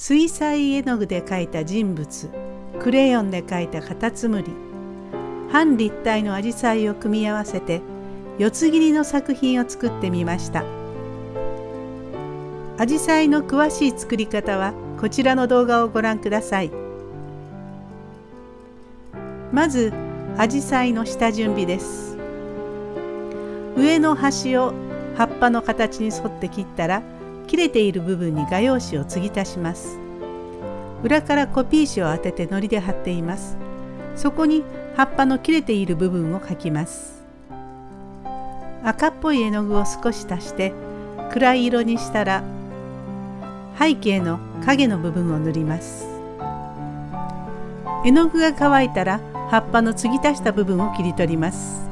水彩絵の具で描いた人物クレヨンで描いたカタツムリ。半立体のアジサイを組み合わせて四つ切りの作品を作ってみました。アジサイの詳しい作り方はこちらの動画をご覧ください。まずアジサイの下準備です。上の端を葉っぱの形に沿って切ったら切れている部分に画用紙を継ぎ足します。裏からコピー紙を当てて糊で貼っています。そこに葉っぱの切れている部分を描きます。赤っぽい絵の具を少し足して暗い色にしたら背景の影の部分を塗ります。絵の具が乾いたら葉っぱの継ぎ足した部分を切り取ります。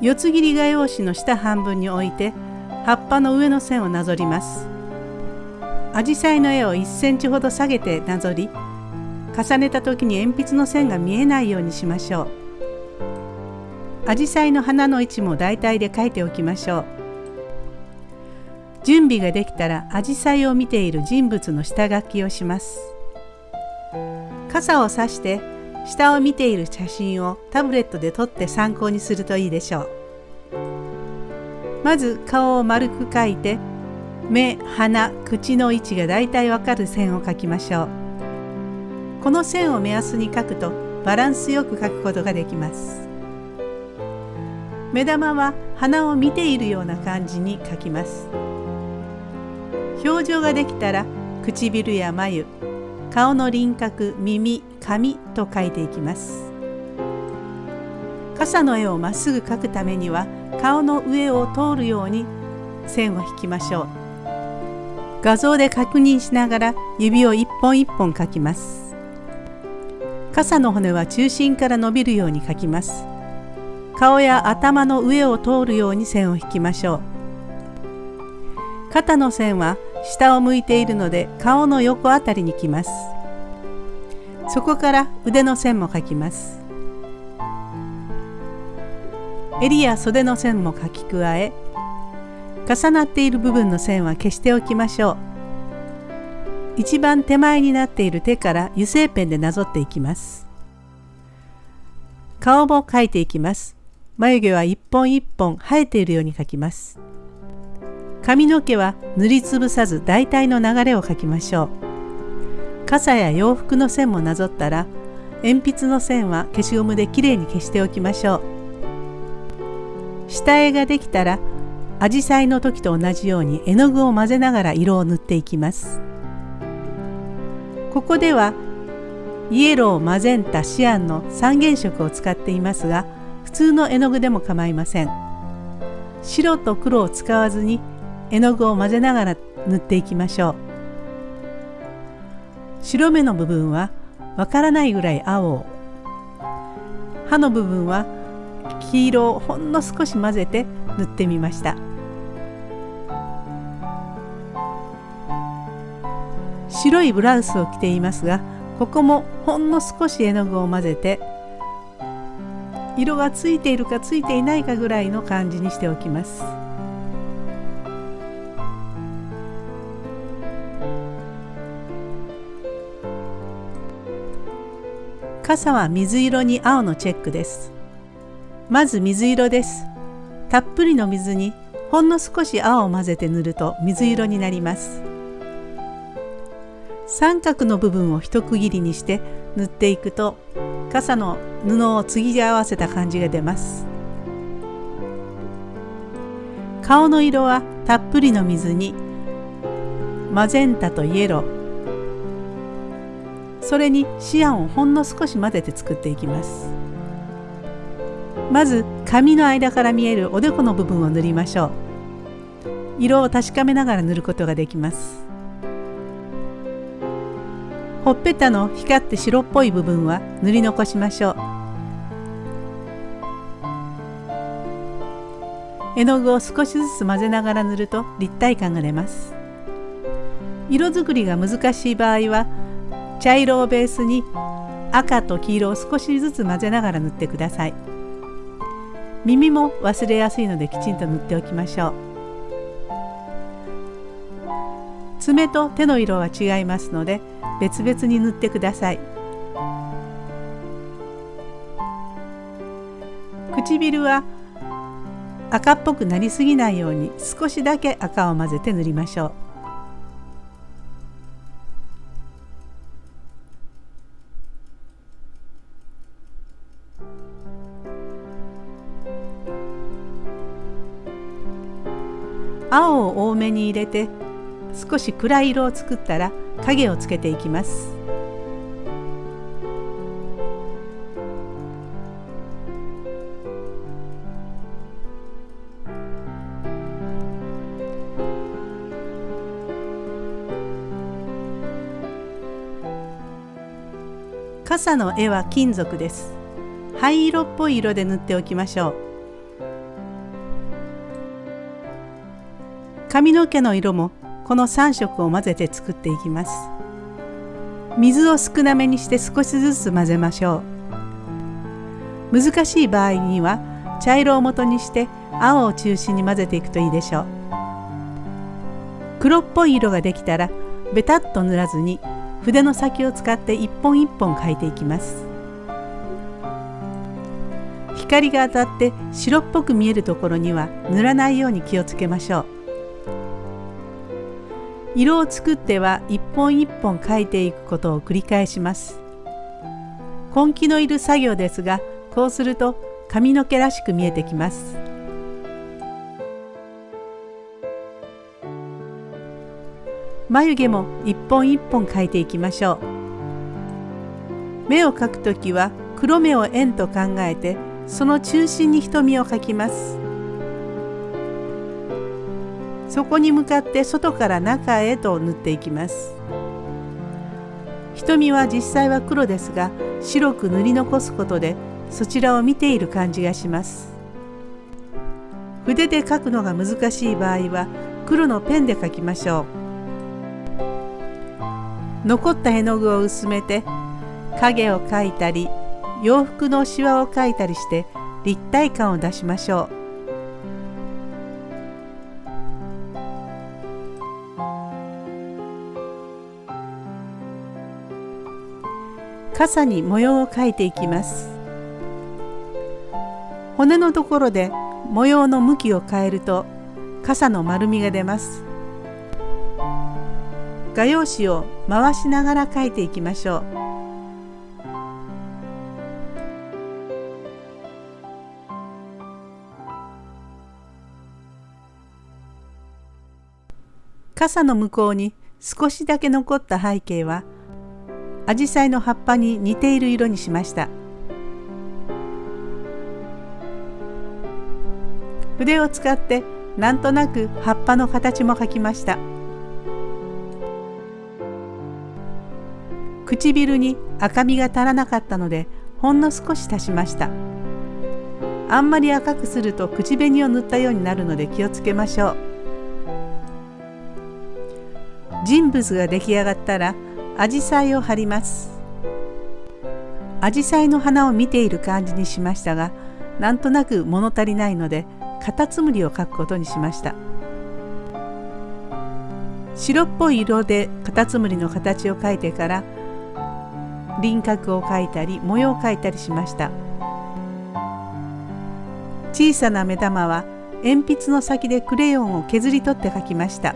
四つ切り画用紙の下半分に置いて葉っぱの上の線をなぞります。アジサイの絵を1センチほど下げてなぞり重ねた時に鉛筆の線が見えないようにしましょう。アジサイの花の位置も大体で描いておきましょう。準備ができたらアジサイを見ている人物の下書きをします。傘をさして下を見ている写真をタブレットで撮って参考にするといいでしょう。まず顔を丸く描いて目鼻口の位置がだいたいわかる線を描きましょう。この線を目安に描くとバランスよく描くことができます。目玉は鼻を見ているような感じに描きます。表情ができたら唇や眉顔の輪郭耳紙と書いていきます。傘の絵をまっすぐ描くためには顔の上を通るように線を引きましょう。画像で確認しながら指を一本一本描きます。傘の骨は中心から伸びるように描きます。顔や頭の上を通るように線を引きましょう。肩の線は下を向いているので顔の横あたりにきます。そこから腕の線も描きます。襟や袖の線も描き加え重なっている部分の線は消しておきましょう。一番手前になっている手から油性ペンでなぞっていきます。顔も描いていきます。眉毛は一本一本生えているように描きます。髪の毛は塗りつぶさず大体の流れを描きましょう。傘や洋服の線もなぞったら鉛筆の線は消しゴムできれいに消しておきましょう。下絵ができたらアジサイの時と同じように絵の具を混ぜながら色を塗っていきます。ここではイエローマゼンタシアンの三原色を使っていますが普通の絵の具でも構いません。白と黒を使わずに絵の具を混ぜながら塗っていきましょう。白目の部分はわからないぐらい青。を歯の部分は黄色をほんの少し混ぜて塗ってみました白いブラウスを着ていますがここもほんの少し絵の具を混ぜて色がついているかついていないかぐらいの感じにしておきます。傘は水色に青のチェックですまず水色です。たっぷりの水にほんの少し青を混ぜて塗ると水色になります。三角の部分を一区切りにして塗っていくと傘の布を継ぎ合わせた感じが出ます。顔の色はたっぷりの水にマゼンタとイエロー。それにシアンをほんの少し混ぜて作っていきます。まず髪の間から見えるおでこの部分を塗りましょう。色を確かめながら塗ることができます。ほっぺたの光って白っぽい部分は塗り残しましょう。絵の具を少しずつ混ぜながら塗ると立体感が出ます。色作りが難しい場合は茶色をベースに赤と黄色を少しずつ混ぜながら塗ってください。耳も忘れやすいのできちんと塗っておきましょう。爪と手の色は違いますので別々に塗ってください。唇は赤っぽくなりすぎないように少しだけ赤を混ぜて塗りましょう。青を多めに入れて少し暗い色を作ったら影をつけていきます。傘の絵は金属です。灰色っぽい色で塗っておきましょう。髪の毛の色もこの3色を混ぜて作っていきます。水を少なめにして少しずつ混ぜましょう。難しい場合には茶色を元にして青を中心に混ぜていくといいでしょう。黒っぽい色ができたらベタッと塗らずに筆の先を使って一本一本描いていきます。光が当たって白っぽく見えるところには塗らないように気をつけましょう。色を作っては一本一本描いていくことを繰り返します。根気のいる作業ですがこうすると髪の毛らしく見えてきます。眉毛も一本一本描いていきましょう。目を描くときは黒目を円と考えてその中心に瞳を描きます。そこに向かって外から中へと塗っていきます。瞳は実際は黒ですが白く塗り残すことでそちらを見ている感じがします。筆で描くのが難しい場合は黒のペンで描きましょう。残った絵の具を薄めて影を描いたり洋服のしわを描いたりして立体感を出しましょう。傘に模様を描いていきます。骨のところで模様の向きを変えると傘の丸みが出ます。画用紙を回しながら描いていきましょう。傘の向こうに少しだけ残った背景はアジサイの葉っぱに似ている色にしました。筆を使ってなんとなく葉っぱの形も描きました。唇に赤みが足らなかったのでほんの少し足しました。あんまり赤くすると口紅を塗ったようになるので気をつけましょう。人物が出来上がったらアジサイを貼ります。アジサイの花を見ている感じにしましたがなんとなく物足りないのでカタツムリを描くことにしました。白っぽい色でカタツムリの形を描いてから輪郭を描いたり模様を描いたりしました。小さな目玉は鉛筆の先でクレヨンを削り取って描きました。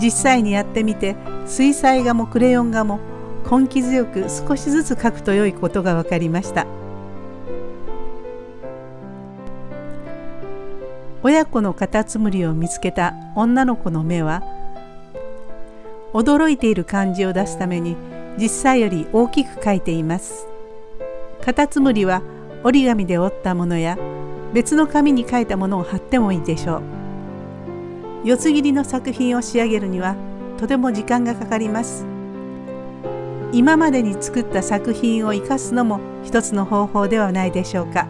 実際にやってみて水彩画もクレヨン画も根気強く少しずつ描くと良いことが分かりました。親子のカタツムリを見つけた女の子の目は驚いている感じを出すために実際より大きく描いています。カタツムリは折り紙で折ったものや別の紙に書いたものを貼ってもいいでしょう。四つ切りの作品を仕上げるにはとても時間がかかります。今までに作った作品を生かすのも一つの方法ではないでしょうか。